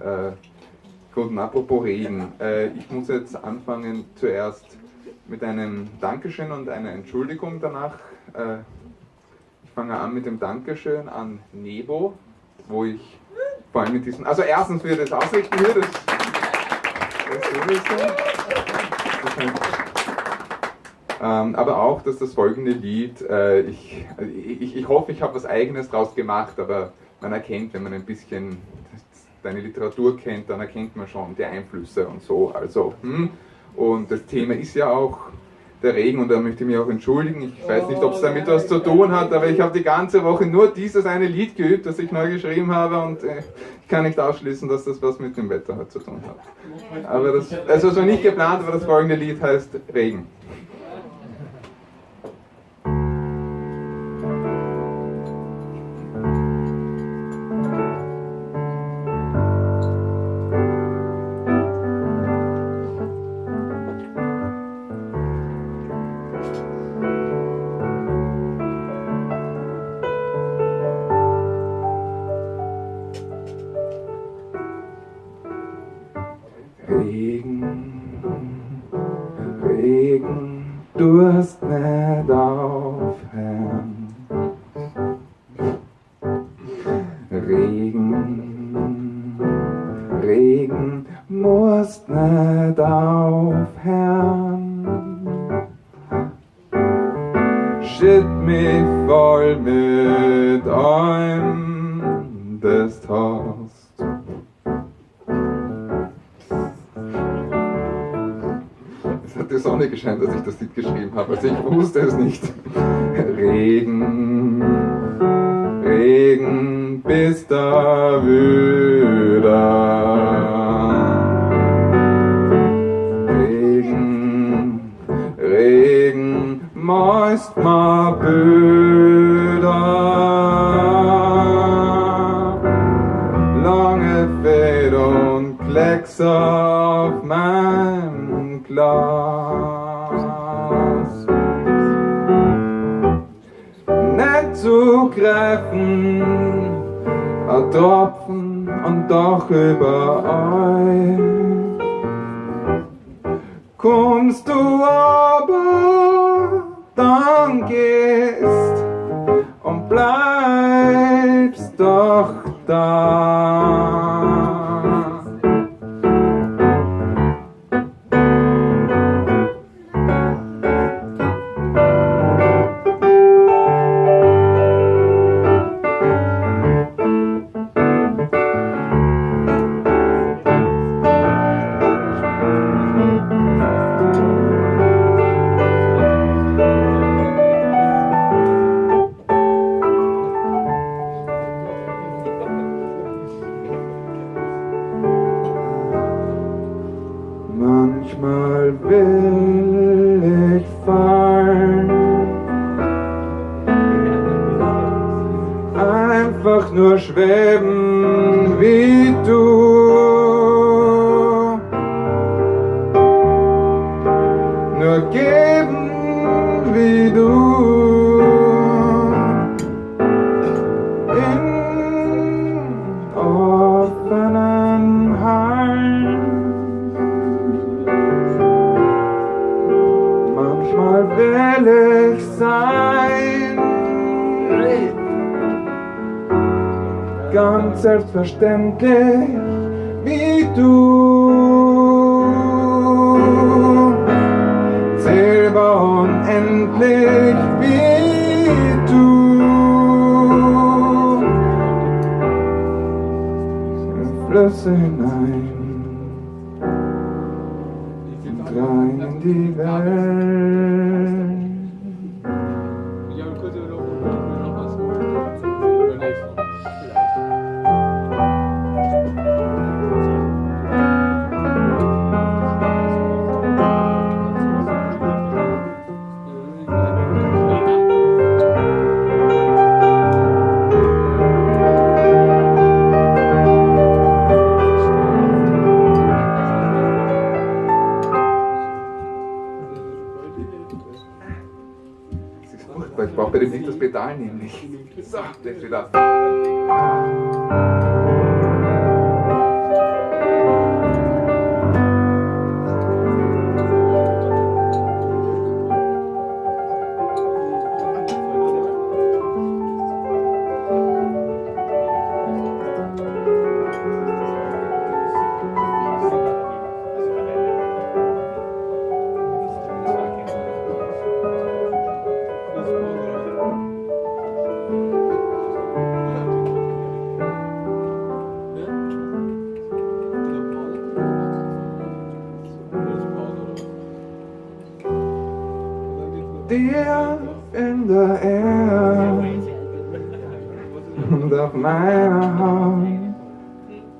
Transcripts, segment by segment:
Äh, gut, apropos Regen. Äh, ich muss jetzt anfangen zuerst mit einem Dankeschön und einer Entschuldigung danach. Äh, ich fange an mit dem Dankeschön an Nebo, wo ich vor allem mit diesen, also erstens für das Ausrichten hier, das, das sowieso. Ähm, aber auch, dass das folgende Lied, äh, ich, ich, ich hoffe, ich habe was Eigenes draus gemacht, aber man erkennt, wenn man ein bisschen deine Literatur kennt, dann erkennt man schon die Einflüsse und so. Also, hm. Und das Thema ist ja auch der Regen und da möchte ich mich auch entschuldigen. Ich weiß nicht, ob es damit was zu tun hat, aber ich habe die ganze Woche nur dieses eine Lied geübt, das ich neu geschrieben habe und äh, ich kann nicht ausschließen, dass das was mit dem Wetter hat zu tun hat. Aber das, also war nicht geplant, aber das folgende Lied heißt Regen. du hast nicht aufhören. Regen, Regen musst nicht aufhören. Schütt mich voll mit einem des Tages. die Sonne gescheint, als ich das Lied geschrieben habe. Also ich wusste es nicht. Regen, Regen, bist da wieder. Regen, Regen, meist mal Böder. Lange Fäden und Klecks auf meinem Glas. Nicht zu greifen, ein Tropfen und doch überall. Kommst du aber, dann gehst und bleibst doch da. nur schweben wie du. Nur geben wie du. Manchmal will ich sein. Selbstverständlich wie du. Silber unendlich wie du. Flüsse hinein und rein in die Welt. Pedal nämlich. So, das wieder. In Erde und auf meiner Haut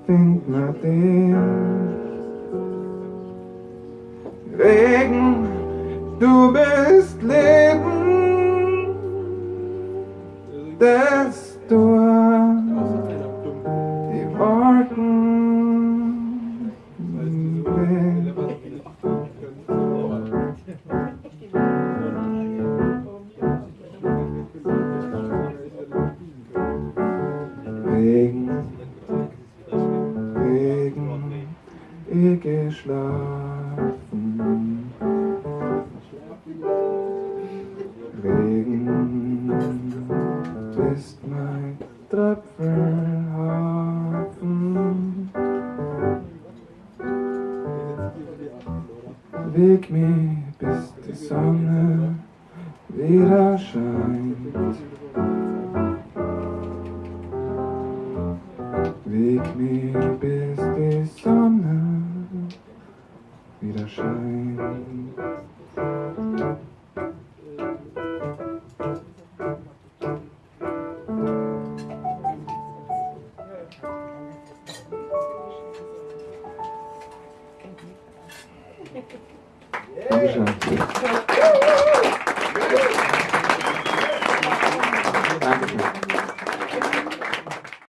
findet man dich. Regen, du bist Leben, durch die Wolken weht. Weg mich, bis die Sonne wieder scheint. Weg mich, bis die Sonne wieder scheint. Dankeschön. Dankeschön.